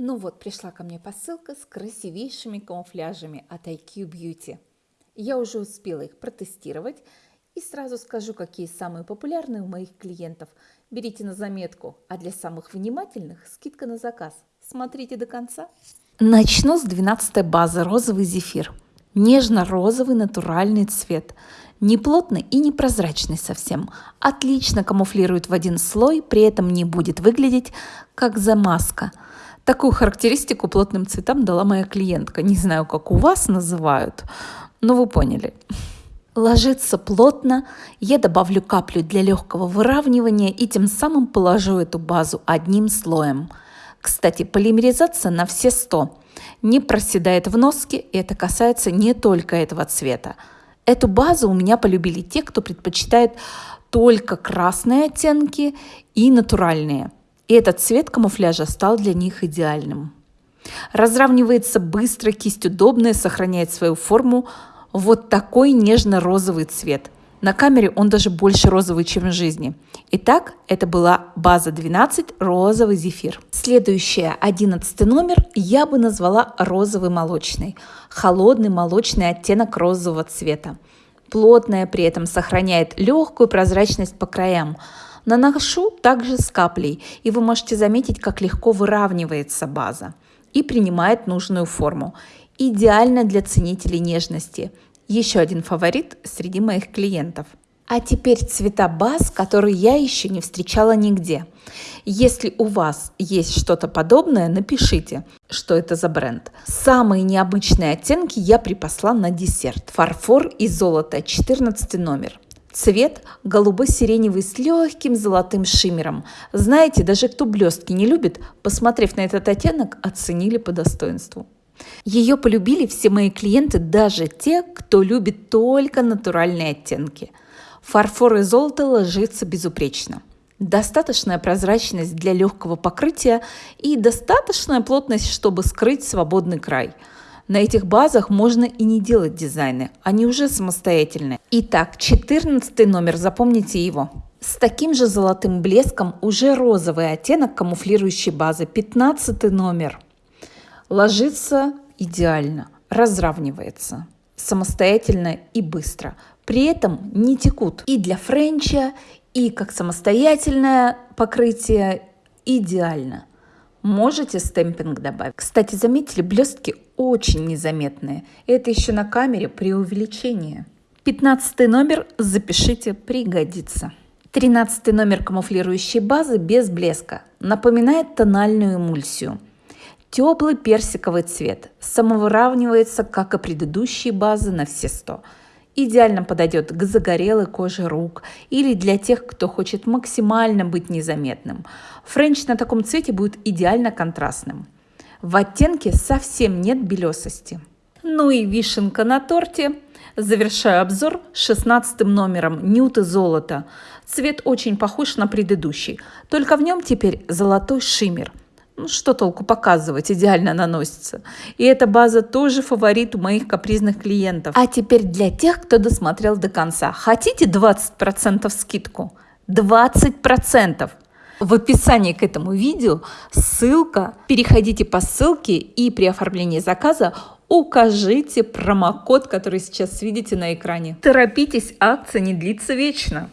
Ну вот, пришла ко мне посылка с красивейшими камуфляжами от IQ Beauty. Я уже успела их протестировать и сразу скажу, какие самые популярные у моих клиентов. Берите на заметку, а для самых внимательных скидка на заказ. Смотрите до конца. Начну с 12 базы розовый зефир. Нежно-розовый натуральный цвет. Не плотный и не прозрачный совсем. Отлично камуфлирует в один слой, при этом не будет выглядеть как замазка – Такую характеристику плотным цветам дала моя клиентка. Не знаю, как у вас называют, но вы поняли. Ложится плотно, я добавлю каплю для легкого выравнивания и тем самым положу эту базу одним слоем. Кстати, полимеризация на все 100. Не проседает в носке, и это касается не только этого цвета. Эту базу у меня полюбили те, кто предпочитает только красные оттенки и натуральные – и этот цвет камуфляжа стал для них идеальным. Разравнивается быстро, кисть удобная, сохраняет свою форму. Вот такой нежно-розовый цвет. На камере он даже больше розовый, чем в жизни. Итак, это была база 12 розовый зефир. Следующая, 11 номер, я бы назвала розовый молочный. Холодный молочный оттенок розового цвета. Плотная при этом сохраняет легкую прозрачность по краям. Наношу также с каплей, и вы можете заметить, как легко выравнивается база и принимает нужную форму. Идеально для ценителей нежности. Еще один фаворит среди моих клиентов. А теперь цвета баз, которые я еще не встречала нигде. Если у вас есть что-то подобное, напишите, что это за бренд. Самые необычные оттенки я припасла на десерт. Фарфор и золото, 14 номер. Цвет голубо-сиреневый с легким золотым шиммером. Знаете, даже кто блестки не любит, посмотрев на этот оттенок, оценили по достоинству. Ее полюбили все мои клиенты, даже те, кто любит только натуральные оттенки. Фарфор и золото ложится безупречно. Достаточная прозрачность для легкого покрытия и достаточная плотность, чтобы скрыть свободный край – на этих базах можно и не делать дизайны, они уже самостоятельные. Итак, 14 номер, запомните его. С таким же золотым блеском уже розовый оттенок камуфлирующей базы, 15 номер. Ложится идеально, разравнивается самостоятельно и быстро. При этом не текут и для френча, и как самостоятельное покрытие идеально. Можете стемпинг добавить. Кстати, заметили, блестки очень незаметные. Это еще на камере при увеличении. 15 номер запишите, пригодится. 13 номер камуфлирующей базы без блеска. Напоминает тональную эмульсию. Теплый персиковый цвет. Самовыравнивается, как и предыдущие базы на все 100 идеально подойдет к загорелой коже рук или для тех, кто хочет максимально быть незаметным. Френч на таком цвете будет идеально контрастным. В оттенке совсем нет белесости. Ну и вишенка на торте. Завершаю обзор 16 номером Нюты золото. Цвет очень похож на предыдущий, только в нем теперь золотой шиммер – ну, что толку показывать, идеально наносится. И эта база тоже фаворит у моих капризных клиентов. А теперь для тех, кто досмотрел до конца. Хотите 20% скидку? 20%! В описании к этому видео ссылка. Переходите по ссылке и при оформлении заказа укажите промокод, который сейчас видите на экране. Торопитесь, акция не длится вечно.